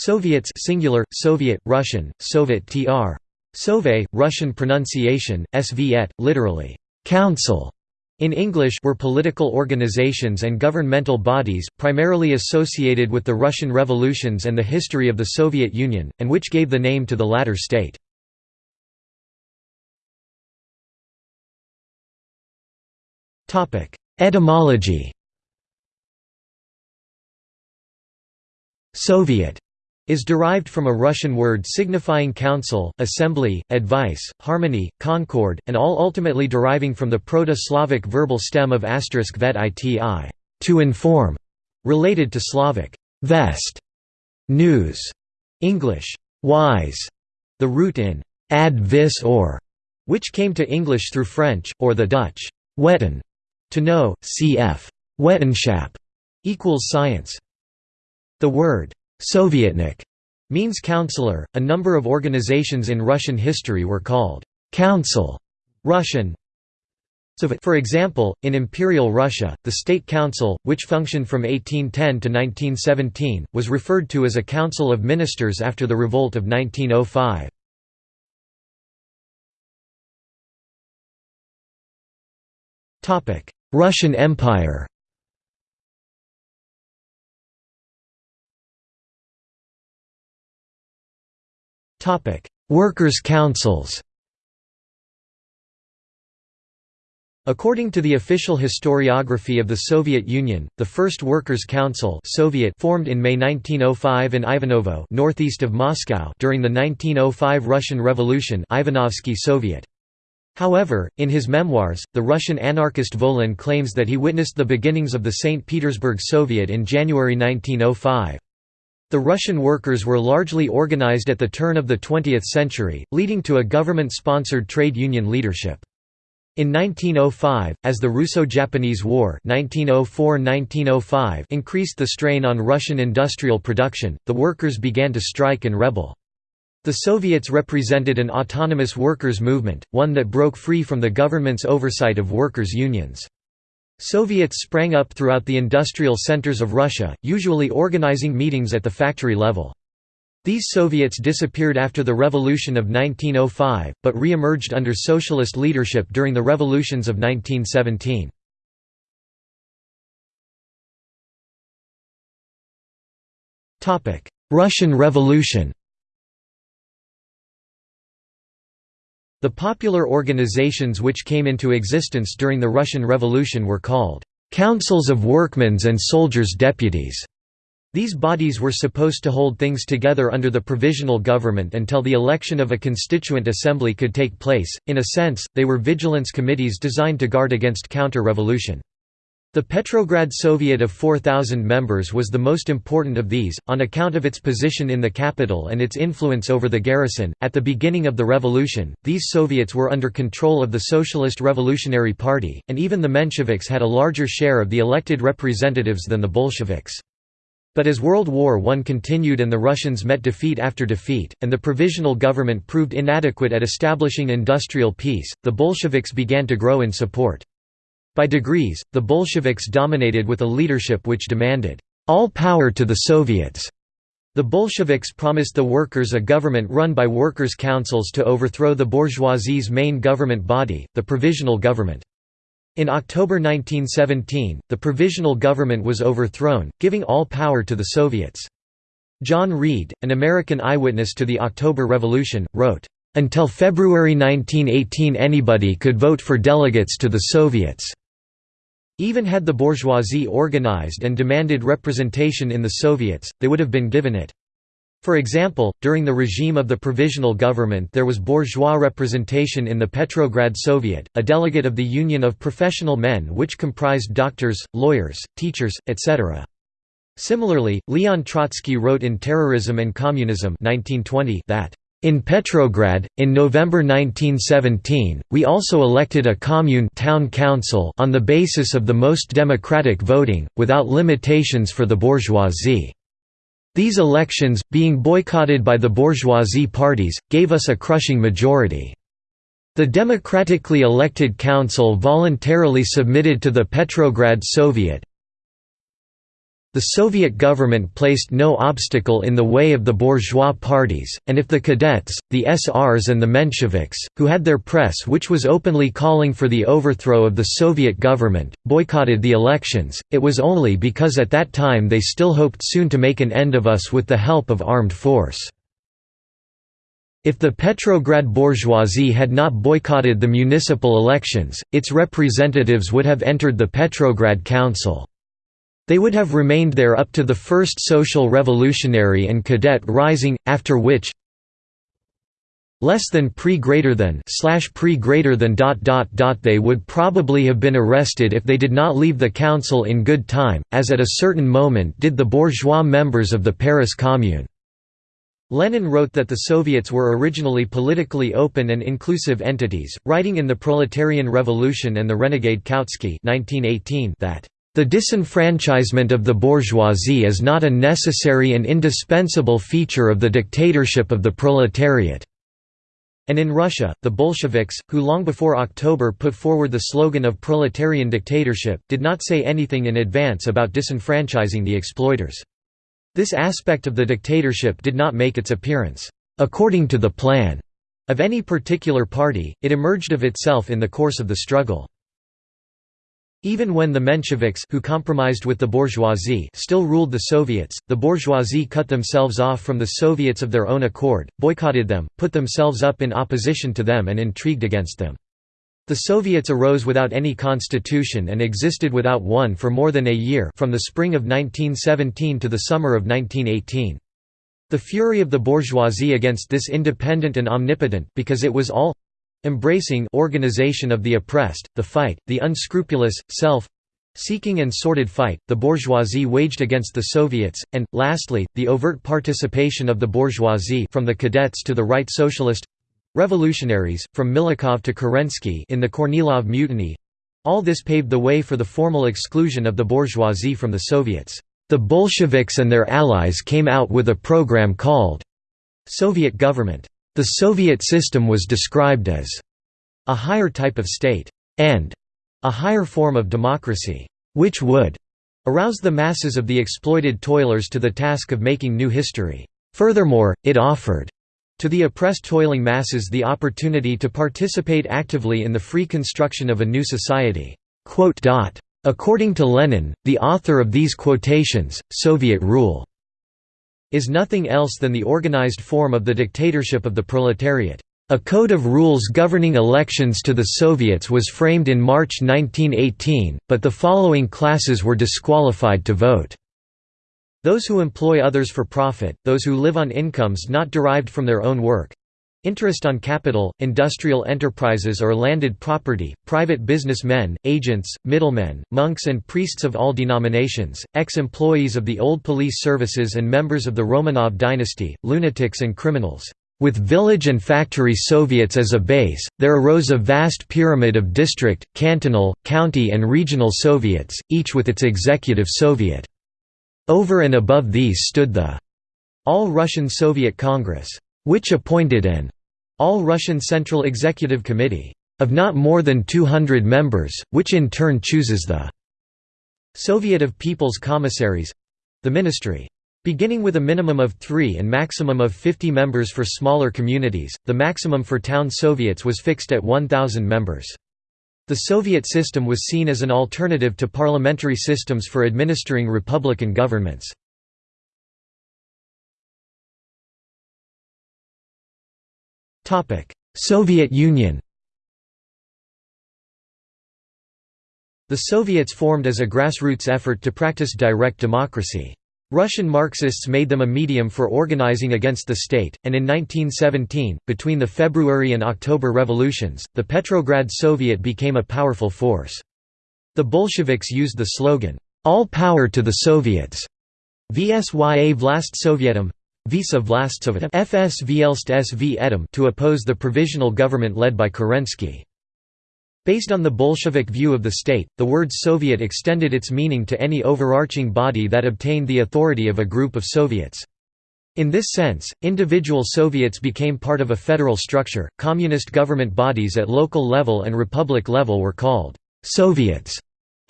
Soviets singular, Soviet, Russian, Soviet tr. Sove, Russian pronunciation, Sviet, literally, council. In English were political organizations and governmental bodies, primarily associated with the Russian revolutions and the history of the Soviet Union, and which gave the name to the latter state. Etymology Soviet is derived from a Russian word signifying council, assembly, advice, harmony, concord, and all ultimately deriving from the Proto-Slavic verbal stem of asterisk vet iti to inform, related to Slavic vest, news, English wise, the root in ad vis or, which came to English through French, or the Dutch weten, to know, cf. wetenschap, equals science. The word Sovietnik means counselor. A number of organizations in Russian history were called council Russian. For example, in Imperial Russia, the State Council, which functioned from 1810 to 1917, was referred to as a council of ministers after the revolt of 1905. Russian Empire Workers' councils According to the official historiography of the Soviet Union, the first Workers' Council Soviet formed in May 1905 in Ivanovo northeast of Moscow during the 1905 Russian Revolution Ivanovsky Soviet. However, in his memoirs, the Russian anarchist Volin claims that he witnessed the beginnings of the St. Petersburg Soviet in January 1905. The Russian workers were largely organized at the turn of the 20th century, leading to a government-sponsored trade union leadership. In 1905, as the Russo-Japanese War 1904 increased the strain on Russian industrial production, the workers began to strike and rebel. The Soviets represented an autonomous workers' movement, one that broke free from the government's oversight of workers' unions. Soviets sprang up throughout the industrial centers of Russia, usually organizing meetings at the factory level. These Soviets disappeared after the Revolution of 1905, but re-emerged under socialist leadership during the revolutions of 1917. Russian Revolution The popular organizations which came into existence during the Russian Revolution were called «councils of workmen's and soldiers' deputies». These bodies were supposed to hold things together under the provisional government until the election of a constituent assembly could take place. In a sense, they were vigilance committees designed to guard against counter-revolution. The Petrograd Soviet of 4,000 members was the most important of these, on account of its position in the capital and its influence over the garrison. At the beginning of the revolution, these Soviets were under control of the Socialist Revolutionary Party, and even the Mensheviks had a larger share of the elected representatives than the Bolsheviks. But as World War I continued and the Russians met defeat after defeat, and the provisional government proved inadequate at establishing industrial peace, the Bolsheviks began to grow in support. By degrees, the Bolsheviks dominated with a leadership which demanded, "...all power to the Soviets." The Bolsheviks promised the workers a government run by workers' councils to overthrow the bourgeoisie's main government body, the Provisional Government. In October 1917, the Provisional Government was overthrown, giving all power to the Soviets. John Reed, an American eyewitness to the October Revolution, wrote, "...until February 1918 anybody could vote for delegates to the Soviets." Even had the bourgeoisie organized and demanded representation in the Soviets, they would have been given it. For example, during the regime of the Provisional Government there was bourgeois representation in the Petrograd Soviet, a delegate of the Union of Professional Men which comprised doctors, lawyers, teachers, etc. Similarly, Leon Trotsky wrote in Terrorism and Communism 1920 that in Petrograd, in November 1917, we also elected a commune town council on the basis of the most democratic voting, without limitations for the bourgeoisie. These elections, being boycotted by the bourgeoisie parties, gave us a crushing majority. The democratically elected council voluntarily submitted to the Petrograd Soviet, The Soviet government placed no obstacle in the way of the bourgeois parties, and if the Cadets, the SRs and the Mensheviks, who had their press which was openly calling for the overthrow of the Soviet government, boycotted the elections, it was only because at that time they still hoped soon to make an end of us with the help of armed force. If the Petrograd bourgeoisie had not boycotted the municipal elections, its representatives would have entered the Petrograd Council. They would have remained there up to the First Social Revolutionary and Cadet Rising, after which less than pre greater than slash pre greater than dot dot dot they would probably have been arrested if they did not leave the council in good time, as at a certain moment did the bourgeois members of the Paris Commune. Lenin wrote that the Soviets were originally politically open and inclusive entities, writing in The Proletarian Revolution and the Renegade Kautsky 1918 that the disenfranchisement of the bourgeoisie is not a necessary and indispensable feature of the dictatorship of the proletariat." And in Russia, the Bolsheviks, who long before October put forward the slogan of proletarian dictatorship, did not say anything in advance about disenfranchising the exploiters. This aspect of the dictatorship did not make its appearance, according to the plan, of any particular party, it emerged of itself in the course of the struggle. Even when the Mensheviks who compromised with the bourgeoisie still ruled the Soviets, the bourgeoisie cut themselves off from the Soviets of their own accord, boycotted them, put themselves up in opposition to them and intrigued against them. The Soviets arose without any constitution and existed without one for more than a year from the spring of 1917 to the summer of 1918. The fury of the bourgeoisie against this independent and omnipotent because it was all Embracing organization of the oppressed, the fight, the unscrupulous, self seeking and sordid fight, the bourgeoisie waged against the Soviets, and, lastly, the overt participation of the bourgeoisie from the cadets to the right socialist revolutionaries, from Milyukov to Kerensky in the Kornilov Mutiny all this paved the way for the formal exclusion of the bourgeoisie from the Soviets. The Bolsheviks and their allies came out with a program called Soviet Government. The Soviet system was described as a higher type of state and a higher form of democracy, which would arouse the masses of the exploited toilers to the task of making new history. Furthermore, it offered to the oppressed toiling masses the opportunity to participate actively in the free construction of a new society. According to Lenin, the author of these quotations, Soviet rule is nothing else than the organized form of the dictatorship of the proletariat. A code of rules governing elections to the Soviets was framed in March 1918, but the following classes were disqualified to vote. Those who employ others for profit, those who live on incomes not derived from their own work, Interest on capital, industrial enterprises or landed property, private businessmen, agents, middlemen, monks and priests of all denominations, ex-employees of the old police services and members of the Romanov dynasty, lunatics and criminals. With village and factory Soviets as a base, there arose a vast pyramid of district, cantonal, county and regional Soviets, each with its executive Soviet. Over and above these stood the All-Russian Soviet Congress which appointed an all-Russian Central Executive Committee of not more than 200 members, which in turn chooses the Soviet of People's Commissaries—the ministry. Beginning with a minimum of three and maximum of 50 members for smaller communities, the maximum for town Soviets was fixed at 1,000 members. The Soviet system was seen as an alternative to parliamentary systems for administering republican governments. Soviet Union The Soviets formed as a grassroots effort to practice direct democracy. Russian Marxists made them a medium for organizing against the state, and in 1917, between the February and October revolutions, the Petrograd Soviet became a powerful force. The Bolsheviks used the slogan, "'All power to the Soviets' Vsya vlast Sovietum Visa SV to oppose the provisional government led by Kerensky. Based on the Bolshevik view of the state, the word Soviet extended its meaning to any overarching body that obtained the authority of a group of Soviets. In this sense, individual Soviets became part of a federal structure. Communist government bodies at local level and republic level were called Soviets.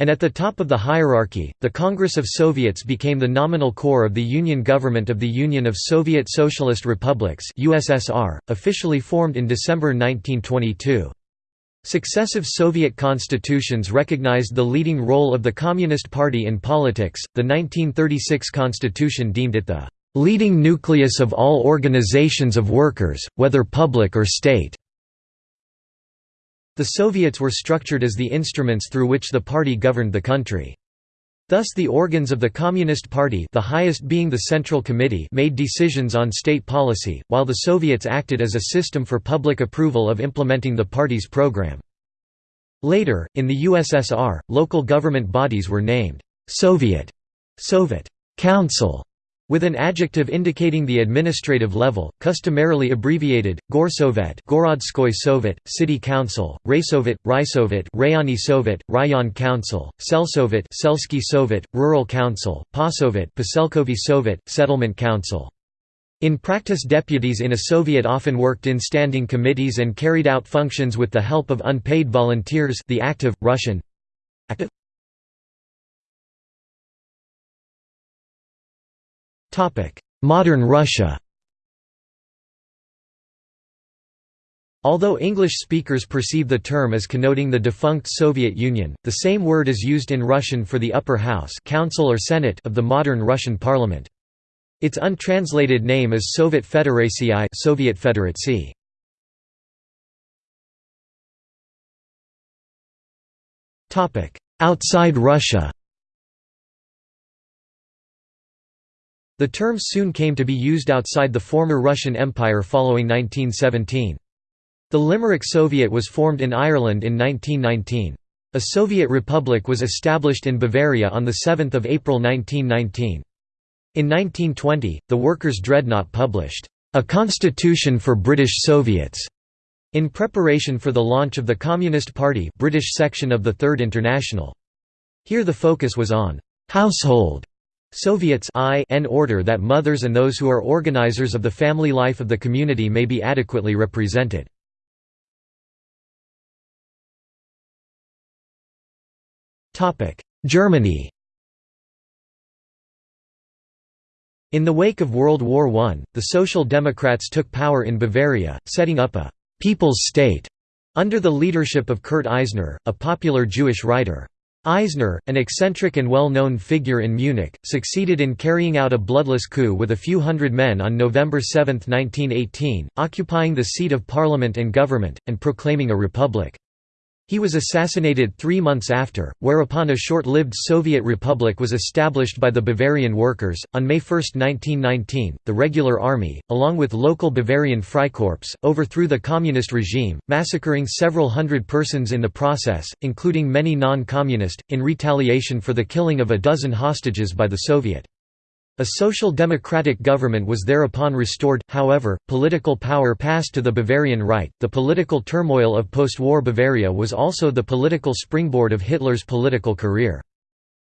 And at the top of the hierarchy, the Congress of Soviets became the nominal core of the Union government of the Union of Soviet Socialist Republics USSR, officially formed in December 1922. Successive Soviet constitutions recognized the leading role of the Communist Party in politics. The 1936 constitution deemed it the leading nucleus of all organizations of workers, whether public or state. The Soviets were structured as the instruments through which the party governed the country. Thus the organs of the Communist Party the highest being the Central Committee made decisions on state policy, while the Soviets acted as a system for public approval of implementing the party's program. Later, in the USSR, local government bodies were named Soviet, Soviet Council, with an adjective indicating the administrative level, customarily abbreviated, Gorsovet Gorodskoy Sovet, City Council, Raysovet, Raisovet Rayoni Sovet, Rayon Council, Selsovet Selsky Sovet, Rural Council, Pasovet Paselkovy Sovet, Settlement Council. In practice deputies in a Soviet often worked in standing committees and carried out functions with the help of unpaid volunteers the active, Russian active Modern Russia Although English speakers perceive the term as connoting the defunct Soviet Union, the same word is used in Russian for the upper house council or Senate of the modern Russian parliament. Its untranslated name is Soviet Federatsii Soviet Federatsii. Outside Russia The term soon came to be used outside the former Russian Empire following 1917. The Limerick Soviet was formed in Ireland in 1919. A Soviet republic was established in Bavaria on 7 April 1919. In 1920, the Workers' Dreadnought published, "...a Constitution for British Soviets", in preparation for the launch of the Communist Party British section of the Third International. Here the focus was on "...household", Soviets I in order that mothers and those who are organizers of the family life of the community may be adequately represented. Germany In the wake of World War I, the Social Democrats took power in Bavaria, setting up a «people's state» under the leadership of Kurt Eisner, a popular Jewish writer. Eisner, an eccentric and well-known figure in Munich, succeeded in carrying out a bloodless coup with a few hundred men on November 7, 1918, occupying the seat of parliament and government, and proclaiming a republic. He was assassinated three months after, whereupon a short-lived Soviet republic was established by the Bavarian workers. On May 1, 1919, the regular army, along with local Bavarian Freikorps, overthrew the communist regime, massacring several hundred persons in the process, including many non-communist, in retaliation for the killing of a dozen hostages by the Soviet. A social democratic government was thereupon restored, however, political power passed to the Bavarian right. The political turmoil of post war Bavaria was also the political springboard of Hitler's political career.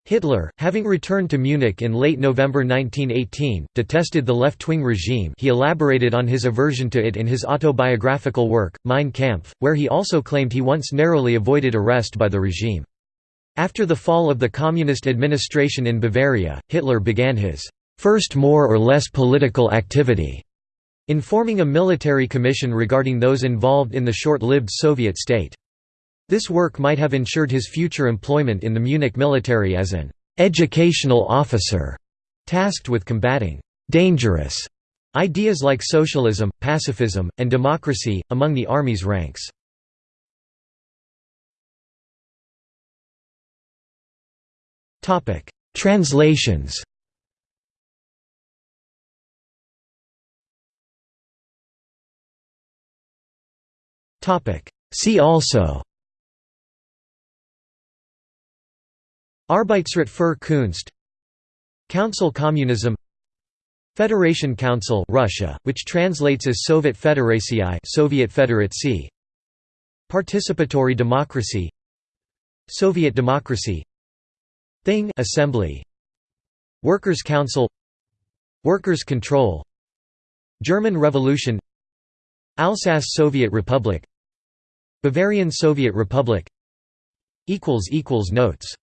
Hitler, having returned to Munich in late November 1918, detested the left-wing regime he elaborated on his aversion to it in his autobiographical work, Mein Kampf, where he also claimed he once narrowly avoided arrest by the regime. After the fall of the communist administration in Bavaria, Hitler began his first more or less political activity, informing a military commission regarding those involved in the short-lived Soviet state. This work might have ensured his future employment in the Munich military as an educational officer, tasked with combating dangerous ideas like socialism, pacifism, and democracy, among the army's ranks. Translations See also. Arbeitsrat für Kunst. Council Communism. Federation Council Russia, which translates as Soviet Federatsii Soviet Federatsii Participatory democracy. Soviet democracy. Thing Assembly. Workers' Council. Workers' Control. German Revolution. Alsace Soviet Republic Bavarian Soviet Republic. Notes